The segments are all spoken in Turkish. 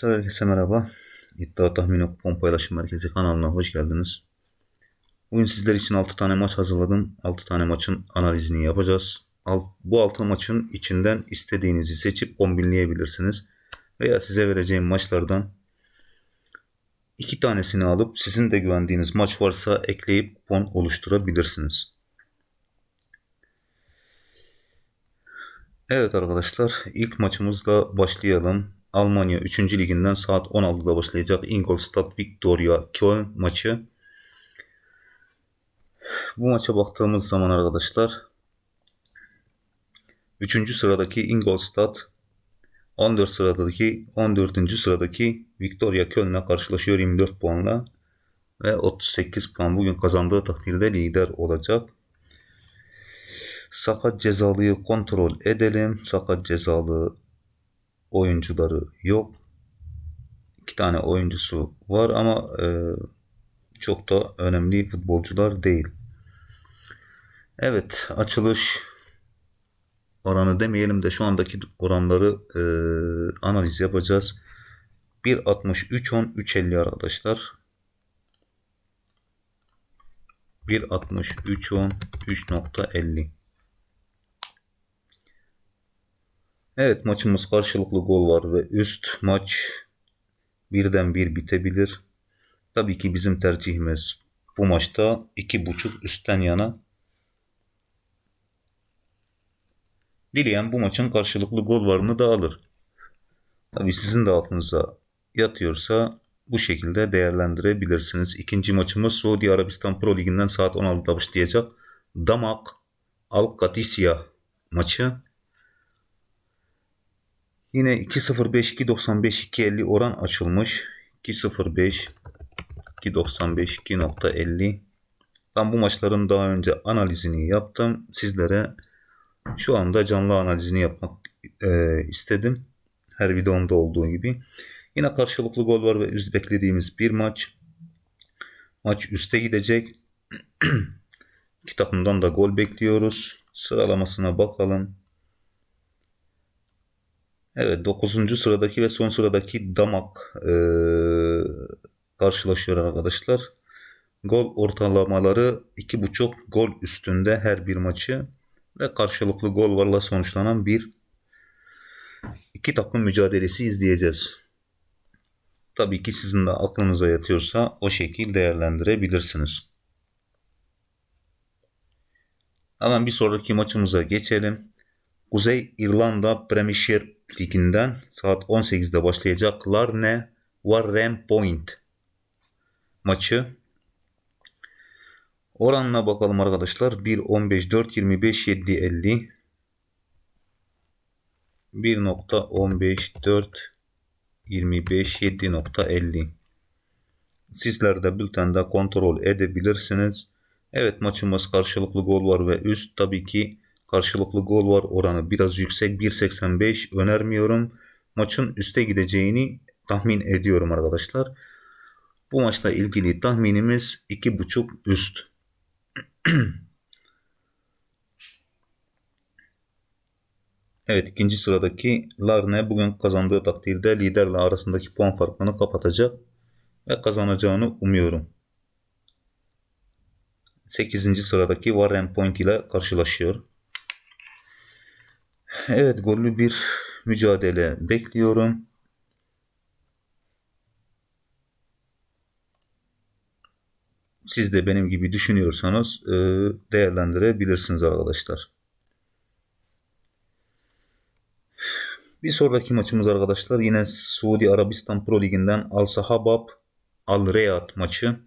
arkadaşlar, herkese merhaba. İddia Tahmini Kupon Paylaşım Merkezi kanalına hoş geldiniz. Bugün sizler için 6 tane maç hazırladım. 6 tane maçın analizini yapacağız. Bu 6 maçın içinden istediğinizi seçip kombinleyebilirsiniz. Veya size vereceğim maçlardan 2 tanesini alıp sizin de güvendiğiniz maç varsa ekleyip kupon oluşturabilirsiniz. Evet arkadaşlar ilk maçımızla başlayalım. Almanya 3. liginden saat 16'da başlayacak Ingolstadt Victoria Köln maçı. Bu maça baktığımız zaman arkadaşlar 3. sıradaki Ingolstadt 14 sıradaki 14. sıradaki Victoria Köln'le karşılaşıyor 24 puanla ve 38 puan bugün kazandığı takdirde lider olacak. Sakat cezalıyı kontrol edelim. Sakat cezalı oyuncuları yok. İki tane oyuncusu var ama e, çok da önemli futbolcular değil. Evet açılış oranı demeyelim de şu andaki oranları e, analiz yapacağız. 1.63 10 3.50 arkadaşlar. 1.63 10 3.50 Evet maçımız karşılıklı gol var ve üst maç birden bir bitebilir. Tabii ki bizim tercihimiz bu maçta iki buçuk üstten yana. Dileyen bu maçın karşılıklı gol varını da alır. Tabii sizin de altınıza yatıyorsa bu şekilde değerlendirebilirsiniz. İkinci maçımız Suudi Arabistan Pro Ligi'nden saat 16'da başlayacak. Damak Al Katisya maçı. Yine 2.05 2.95 2.50 oran açılmış. 2.05 2.95 2.50 Ben bu maçların daha önce analizini yaptım. Sizlere şu anda canlı analizini yapmak e, istedim. Her videomda olduğu gibi. Yine karşılıklı gol var ve üst beklediğimiz bir maç. Maç üste gidecek. İki takımdan da gol bekliyoruz. Sıralamasına bakalım. Evet 9. sıradaki ve son sıradaki Damak e, karşılaşıyor arkadaşlar. Gol ortalamaları 2.5 gol üstünde her bir maçı ve karşılıklı gol varla sonuçlanan bir iki takım mücadelesi izleyeceğiz. Tabii ki sizin de aklınıza yatıyorsa o şekil değerlendirebilirsiniz. Hemen bir sonraki maçımıza geçelim. Kuzey İrlanda Premier Ligi'nden saat 18'de başlayacak Larne Warren Point maçı. Oranına bakalım arkadaşlar. 1.15 4 25 7 50 1.15 4 25 7.50 Sizler de bültende kontrol edebilirsiniz. Evet maçımız karşılıklı gol var ve üst tabii ki Karşılıklı gol var oranı biraz yüksek 1.85 önermiyorum. Maçın üste gideceğini tahmin ediyorum arkadaşlar. Bu maçla ilgili tahminimiz 2.5 üst. evet ikinci sıradaki Larne bugün kazandığı takdirde liderle arasındaki puan farkını kapatacak ve kazanacağını umuyorum. 8. sıradaki Warren Point ile karşılaşıyor. Evet gollü bir mücadele bekliyorum. Siz de benim gibi düşünüyorsanız e, değerlendirebilirsiniz arkadaşlar. Bir sonraki maçımız arkadaşlar yine Suudi Arabistan Pro Ligi'nden Al Sahabab Al Riyad maçı.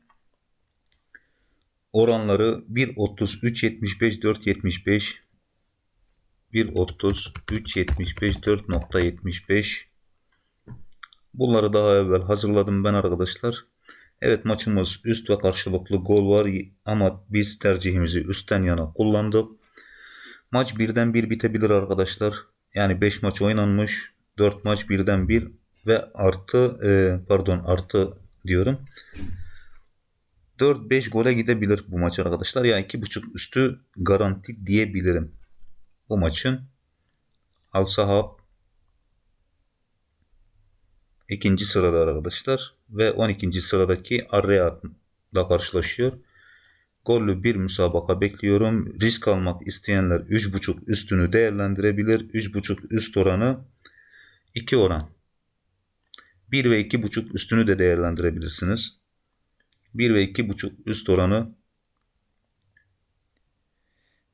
Oranları 1.33 75 4 75 1.30, 3.75, 4.75. Bunları daha evvel hazırladım ben arkadaşlar. Evet maçımız üst ve karşılıklı gol var ama biz tercihimizi üstten yana kullandık. Maç birden bir bitebilir arkadaşlar. Yani 5 maç oynanmış. 4 maç birden bir ve artı e, pardon artı diyorum. 4-5 gole gidebilir bu maç arkadaşlar. Yani 2.5 üstü garanti diyebilirim bu maçın Al Sahab ikinci sırada arkadaşlar ve 12. sıradaki Arreat'la karşılaşıyor. Gollü bir müsabaka bekliyorum. Risk almak isteyenler 3.5 üstünü değerlendirebilir. 3.5 üst oranı 2 oran. 1 ve 2.5 üstünü de değerlendirebilirsiniz. 1 ve 2.5 üst oranı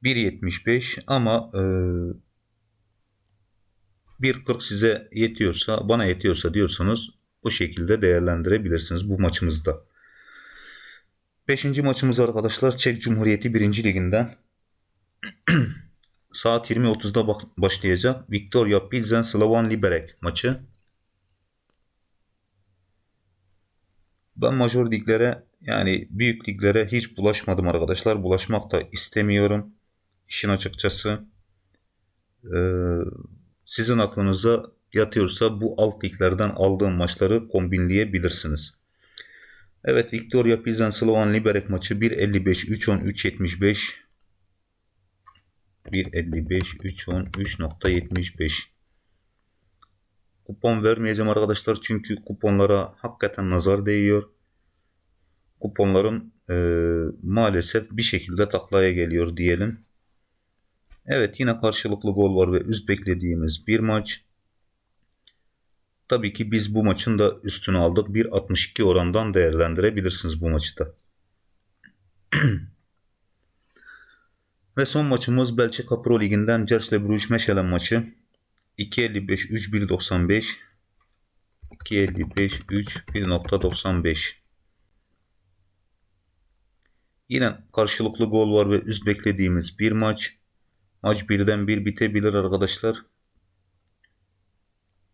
1.75 ama e, 1.40 size yetiyorsa, bana yetiyorsa diyorsanız bu şekilde değerlendirebilirsiniz bu maçımızda. Beşinci maçımız arkadaşlar Çek Cumhuriyeti 1. Liginden. Saat 20.30'da başlayacak. Victoria Pilsen Slovan Liberec maçı. Ben major liglere yani büyük liglere hiç bulaşmadım arkadaşlar. Bulaşmak da istemiyorum. İşin açıkçası. Ee, sizin aklınıza yatıyorsa bu alt liglerden aldığım maçları kombinleyebilirsiniz. Evet Victoria Pilsen Slovan Liberec maçı 1.55 3.10 3.75 1.55 3.10 3.75 Kupon vermeyeceğim arkadaşlar çünkü kuponlara hakikaten nazar değiyor. Kuponlarım e, maalesef bir şekilde taklaya geliyor diyelim. Evet yine karşılıklı gol var ve üst beklediğimiz bir maç. Tabii ki biz bu maçın da üstünü aldık. 1.62 orandan değerlendirebilirsiniz bu maçı da. Ve son maçımız Belçika Pro Ligi'nden Cercle Bruges Meşelen maçı. 2.55 3 1.95 2.55 3 1.95 Yine karşılıklı gol var ve üst beklediğimiz bir maç. Maç birden bir bitebilir arkadaşlar.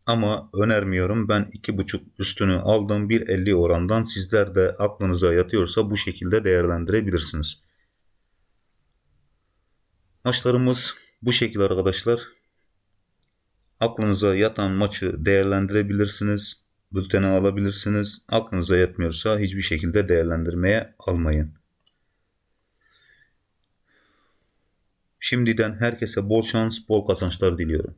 Ama önermiyorum. Ben 2.5 üstünü aldım 1.50 orandan. Sizler de aklınıza yatıyorsa bu şekilde değerlendirebilirsiniz. Maçlarımız bu şekilde arkadaşlar. Aklınıza yatan maçı değerlendirebilirsiniz. Bültene alabilirsiniz. Aklınıza yatmıyorsa hiçbir şekilde değerlendirmeye almayın. Şimdiden herkese bol şans, bol kazançlar diliyorum.